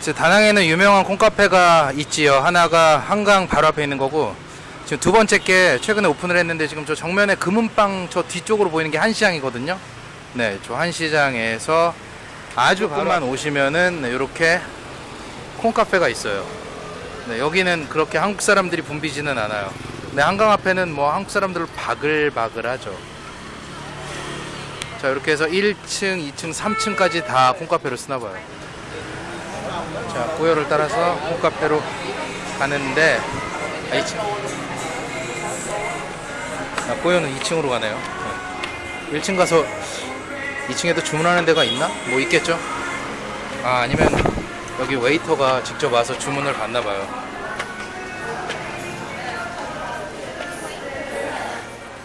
저 다낭에는 유명한 콩카페가 있지요. 하나가 한강 바로 앞에 있는 거고 지금 두 번째 게 최근에 오픈을 했는데 지금 저 정면에 금은방 저 뒤쪽으로 보이는 게 한시장이거든요. 네, 저 한시장에서 아주 조금만 오시면은 네, 이렇게 콩카페가 있어요. 네, 여기는 그렇게 한국 사람들이 붐비지는 않아요. 근데 한강 앞에는 뭐 한국 사람들 바글바글하죠. 자, 이렇게 해서 1층, 2층, 3층까지 다 콩카페로 쓰나 봐요. 자, 고요를 따라서 콩카페로 가는데 아, 2층. 아, 고요는 2층으로 가네요. 네. 1층 가서 2층에도 주문하는 데가 있나? 뭐 있겠죠? 아, 아니면 여기 웨이터가 직접 와서 주문을 받나 봐요.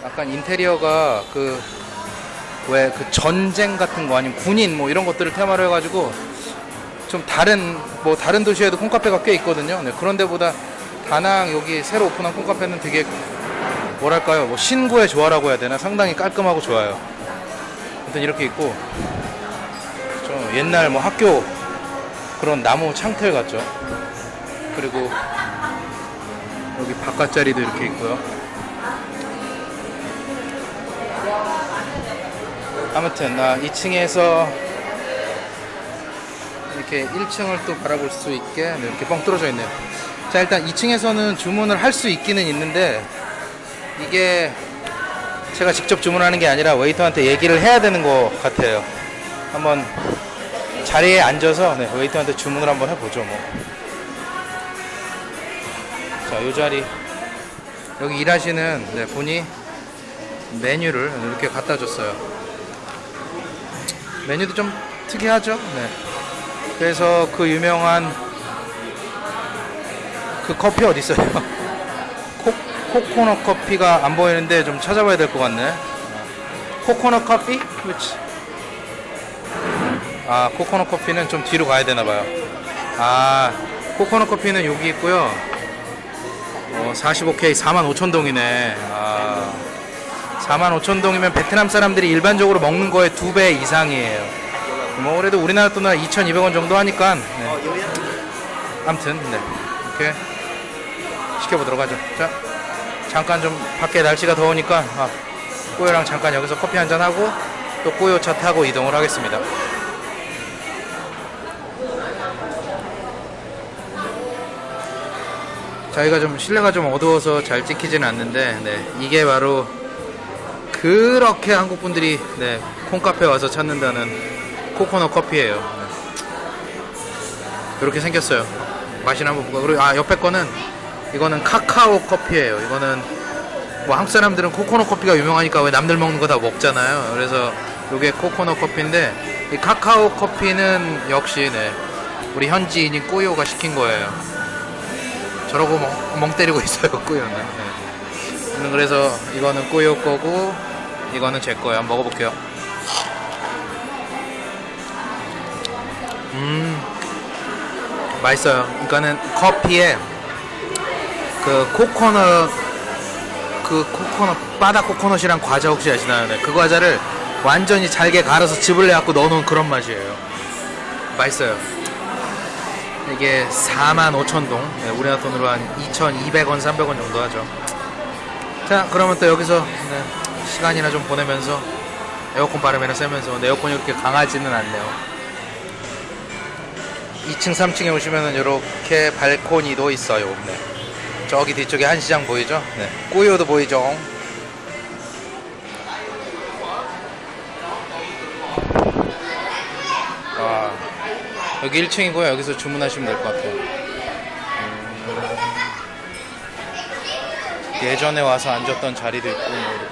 약간 인테리어가 그 왜그 전쟁 같은 거 아니면 군인 뭐 이런 것들을 테마로 해가지고 좀 다른 뭐 다른 도시에도 콩카페가 꽤 있거든요. 네, 그런 데보다 다낭 여기 새로 오픈한 콩카페는 되게 뭐랄까요 뭐 신구의 조화라고 해야 되나 상당히 깔끔하고 좋아요. 아무튼 이렇게 있고 좀 옛날 뭐 학교 그런 나무 창틀 같죠. 그리고 여기 바깥자리도 이렇게 있고요. 아무튼 나 2층에서 이렇게 1층을 또 바라볼 수 있게 네, 이렇게 뻥 뚫어져 있네요. 자 일단 2층에서는 주문을 할 수 있기는 있는데 이게 제가 직접 주문하는 게 아니라 웨이터한테 얘기를 해야 되는 것 같아요. 한번 자리에 앉아서 네, 웨이터한테 주문을 한번 해보죠 뭐. 자, 이 자리 여기 일하시는 네, 분이 메뉴를 이렇게 갖다 줬어요. 메뉴도 좀 특이하죠. 네. 그래서 그 유명한 그 커피 어디 있어요? 코, 코코넛 커피가 안 보이는데 좀 찾아봐야 될 것 같네. 코코넛 커피? 그렇지. 아, 코코넛 커피는 좀 뒤로 가야 되나 봐요. 아, 코코넛 커피는 여기 있고요. 어, 45K 45,000동이네. 아, 45,000동이면 베트남 사람들이 일반적으로 먹는 거의 두 배 이상이에요. 뭐 그래도 우리나라 돈으로 2,200원 정도 하니까 네. 아무튼 네. 이렇게 시켜보도록 하죠. 자, 잠깐 좀 밖에 날씨가 더우니까 아, 꼬요랑 잠깐 여기서 커피 한잔 하고 또 꼬요 차 타고 이동을 하겠습니다. 저희가 좀 실내가 좀 어두워서 잘 찍히지는 않는데 네, 이게 바로 그렇게 한국 분들이 네, 콩카페 와서 찾는다는 코코넛 커피예요. 네. 이렇게 생겼어요. 맛이나 한번 볼까? 그리고 아 옆에 거는 이거는 카카오 커피예요. 이거는 뭐 한국 사람들은 코코넛 커피가 유명하니까 왜 남들 먹는 거 다 먹잖아요. 그래서 이게 코코넛 커피인데 이 카카오 커피는 역시 네, 우리 현지인인 꾸요가 시킨 거예요. 저러고 멍, 멍 때리고 있어요, 꾸요는. 네. 그래서 이거는 꾸요 거고 이거는 제 거예요. 한번 먹어볼게요. 음, 맛있어요. 그러니까는 커피에 그 코코넛 그 코코넛 바다 코코넛이랑 과자 혹시 아시나요? 네, 그 과자를 완전히 잘게 갈아서 즙을 내갖고 넣어놓은 그런 맛이에요. 맛있어요. 이게 45,000동 네, 우리나라 돈으로 한 2,200원, 300원 정도 하죠. 자, 그러면 또 여기서 네, 시간이나 좀 보내면서 에어컨 바람이나 쐬면서 에어컨이 그렇게 강하지는 않네요. 2층, 3층에 오시면은 이렇게 발코니도 있어요. 네. 저기 뒤쪽에 한시장 보이죠? 네. 꾸요도 보이죠? 와, 여기 1층이고요. 여기서 주문하시면 될 것 같아요. 음, 예전에 와서 앉았던 자리도 있고 뭐